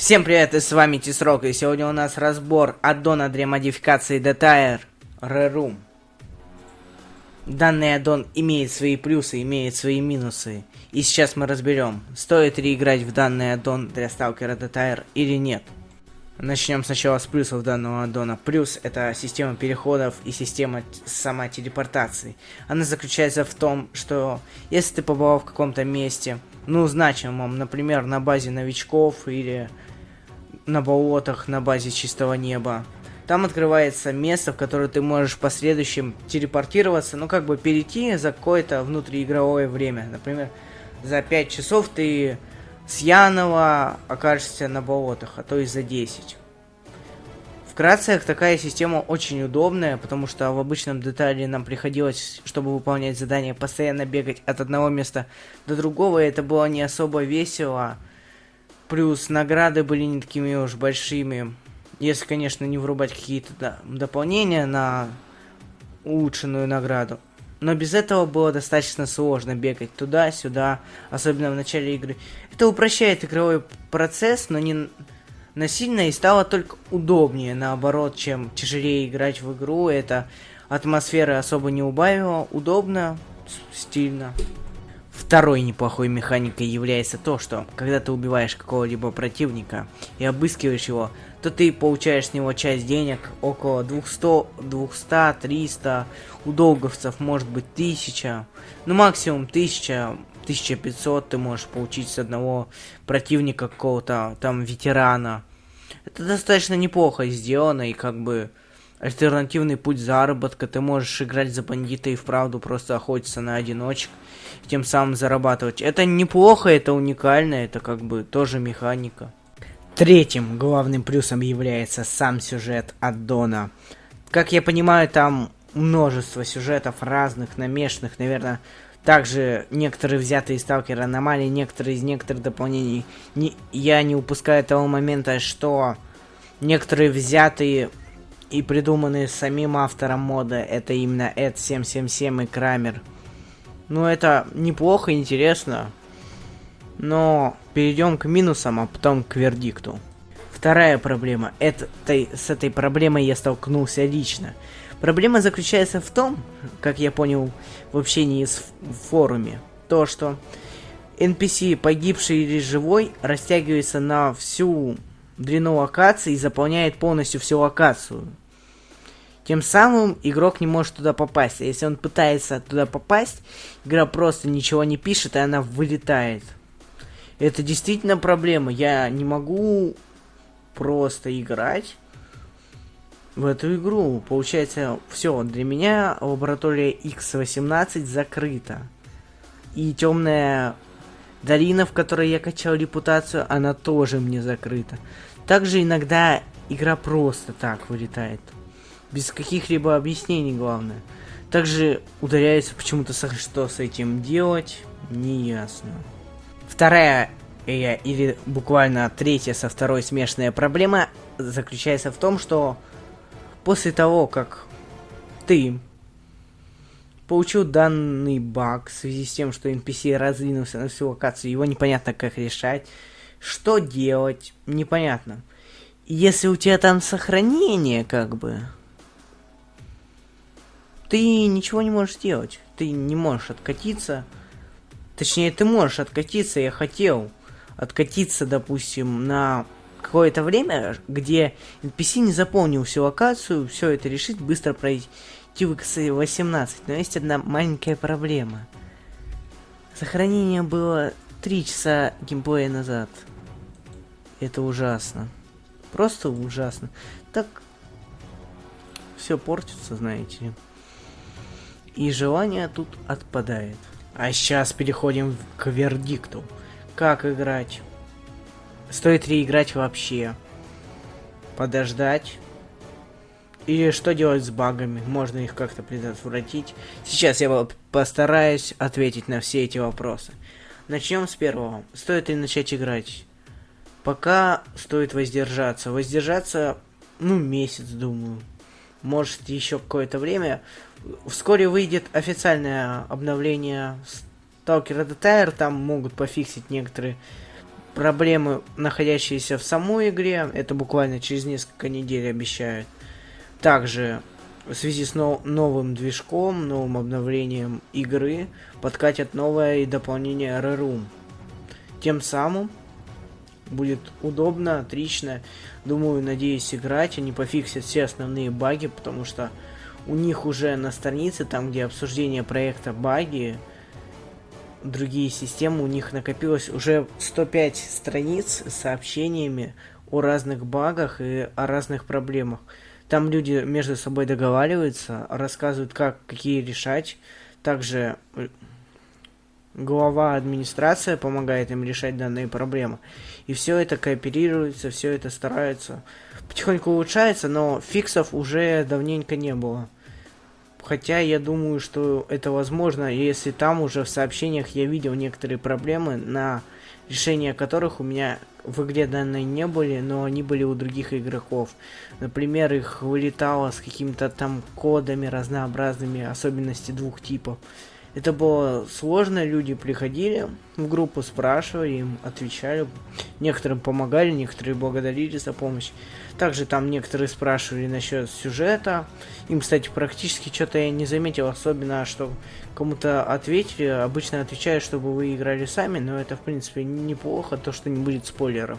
Всем привет, и с вами Тисрок, и сегодня у нас разбор аддона для модификации Detair Reroom. Данный аддон имеет свои плюсы, имеет свои минусы, и сейчас мы разберем, стоит ли играть в данный аддон для сталкера Detair или нет. Начнем сначала с плюсов данного аддона. Плюс это система переходов и система самотелепортации. Она заключается в том, что если ты побывал в каком-то месте, ну, значимом, например, на базе новичков или на болотах на базе чистого неба. Там открывается место, в которое ты можешь в последующем телепортироваться, ну как бы перейти за какое-то внутриигровое время. Например, за 5 часов ты с Янова окажешься на болотах, а то и за 10. Вкратце, такая система очень удобная, потому что в обычном детале нам приходилось, чтобы выполнять задания, постоянно бегать от одного места до другого, и это было не особо весело. Плюс награды были не такими уж большими. Если, конечно, не врубать какие-то да, дополнения на улучшенную награду. Но без этого было достаточно сложно бегать туда-сюда, особенно в начале игры. Это упрощает игровой процесс, но не насильно и стало только удобнее, наоборот, чем тяжелее играть в игру. Это атмосферы особо не убавило, удобно, стильно. Второй неплохой механикой является то, что когда ты убиваешь какого-либо противника и обыскиваешь его, то ты получаешь с него часть денег, около 200, 200, 300, у долговцев может быть 1000, ну максимум 1000, 1500 ты можешь получить с одного противника какого-то там ветерана. Это достаточно неплохо сделано и как бы альтернативный путь заработка. Ты можешь играть за бандита и вправду просто охотиться на одиночек, тем самым зарабатывать. Это неплохо, это уникально, это как бы тоже механика. Третьим главным плюсом является сам сюжет аддона. Как я понимаю, там множество сюжетов разных, намешанных, наверное, также некоторые взятые из сталкера аномалии, некоторые из некоторых дополнений. Не, я не упускаю того момента, что некоторые взятые и придуманные самим автором мода, это именно Эд 777 и Крамер. Ну, это неплохо, интересно. Но перейдем к минусам, а потом к вердикту. Вторая проблема. Этой, с этой проблемой я столкнулся лично. Проблема заключается в том, как я понял в общении с форуме, то, что NPC, погибший или живой, растягивается на всю длину локации и заполняет полностью всю локацию. Тем самым игрок не может туда попасть. А если он пытается туда попасть, игра просто ничего не пишет, и она вылетает. Это действительно проблема. Я не могу просто играть в эту игру. Получается, все, для меня лаборатория X18 закрыта. И темная долина, в которой я качал репутацию, она тоже мне закрыта. Также иногда игра просто так вылетает. Без каких-либо объяснений, главное. Также ударяется почему-то, что с этим делать, не ясно. Вторая э, или буквально третья со второй смешанная проблема заключается в том, что после того, как ты получил данный баг в связи с тем, что NPC раздвинулся на всю локацию, его непонятно как решать, что делать, непонятно. Если у тебя там сохранение, как бы, ты ничего не можешь сделать. Ты не можешь откатиться. Точнее, ты можешь откатиться, я хотел откатиться, допустим, на какое-то время, где NPC не заполнил всю локацию, все это решить, быстро пройти в X18. Но есть одна маленькая проблема. Сохранение было 3 часа геймплея назад. Это ужасно. Просто ужасно. Так все портится, знаете ли и желание тут отпадает. А сейчас переходим к вердикту. Как играть? Стоит ли играть вообще? Подождать? Или что делать с багами? Можно их как-то предотвратить? Сейчас я постараюсь ответить на все эти вопросы. Начнем с первого. Стоит ли начать играть? Пока стоит воздержаться. Воздержаться, ну, месяц, думаю. Может, еще какое-то время. Вскоре выйдет официальное обновление Stalker Detail, там могут пофиксить некоторые проблемы, находящиеся в самой игре. Это буквально через несколько недель обещают. Также в связи с нов новым движком, новым обновлением игры подкатят новое дополнение Reroom. Тем самым будет удобно, отлично. Думаю, надеюсь, играть. Они пофиксят все основные баги, потому что у них уже на странице, там где обсуждение проекта баги, другие системы, у них накопилось уже 105 страниц с сообщениями о разных багах и о разных проблемах. Там люди между собой договариваются, рассказывают, как какие решать. Также э, глава администрация помогает им решать данные проблемы. И все это кооперируется, все это старается. Потихоньку улучшается, но фиксов уже давненько не было. Хотя я думаю, что это возможно, если там уже в сообщениях я видел некоторые проблемы, на решение которых у меня в игре данные не были, но они были у других игроков. Например, их вылетало с какими-то там кодами разнообразными, особенности двух типов. Это было сложно, люди приходили в группу, спрашивали, им отвечали. Некоторым помогали, некоторые благодарили за помощь. Также там некоторые спрашивали насчет сюжета. Им, кстати, практически что-то я не заметил, особенно, что кому-то ответили. Обычно отвечаю, чтобы вы играли сами, но это, в принципе, неплохо, то, что не будет спойлеров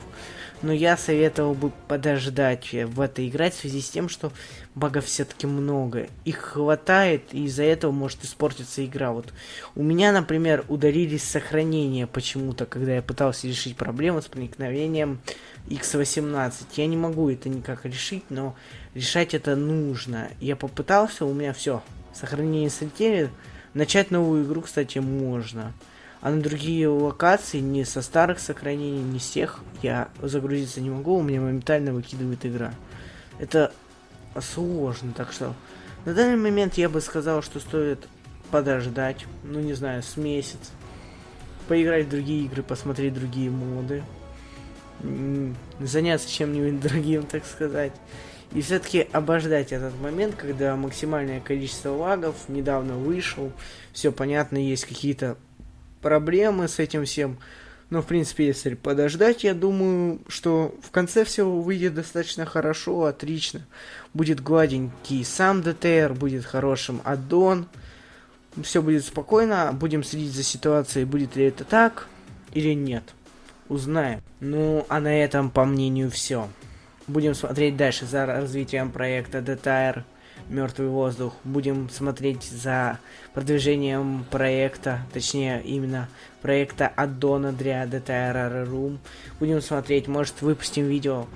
но я советовал бы подождать в это играть в связи с тем, что багов все-таки много. Их хватает, и из-за этого может испортиться игра. Вот у меня, например, удалились сохранения почему-то, когда я пытался решить проблему с проникновением X18. Я не могу это никак решить, но решать это нужно. Я попытался, у меня все, сохранения слетели. Начать новую игру, кстати, можно. А на другие локации, не со старых сохранений, не с тех, я загрузиться не могу, у меня моментально выкидывает игра. Это сложно, так что на данный момент я бы сказал, что стоит подождать, ну не знаю, с месяц, поиграть в другие игры, посмотреть другие моды, заняться чем-нибудь другим, так сказать. И все-таки обождать этот момент, когда максимальное количество лагов недавно вышел, все понятно, есть какие-то проблемы с этим всем. Но, в принципе, если подождать, я думаю, что в конце все выйдет достаточно хорошо, отлично. Будет гладенький сам ДТР, будет хорошим аддон. Все будет спокойно, будем следить за ситуацией, будет ли это так или нет. Узнаем. Ну, а на этом, по мнению, все. Будем смотреть дальше за развитием проекта DTR Мертвый воздух. Будем смотреть за продвижением проекта, точнее именно проекта аддона для DTR Room. Будем смотреть, может выпустим видео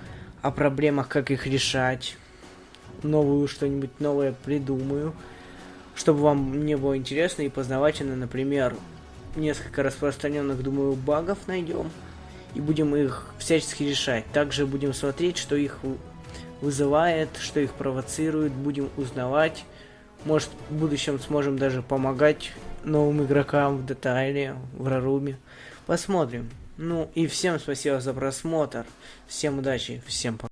о проблемах, как их решать. Новую что-нибудь новое придумаю. Чтобы вам не было интересно и познавательно, например, несколько распространенных, думаю, багов найдем. И будем их всячески решать. Также будем смотреть, что их вызывает, что их провоцирует, будем узнавать. Может, в будущем сможем даже помогать новым игрокам в детале, в Раруме. Посмотрим. Ну и всем спасибо за просмотр. Всем удачи, всем пока.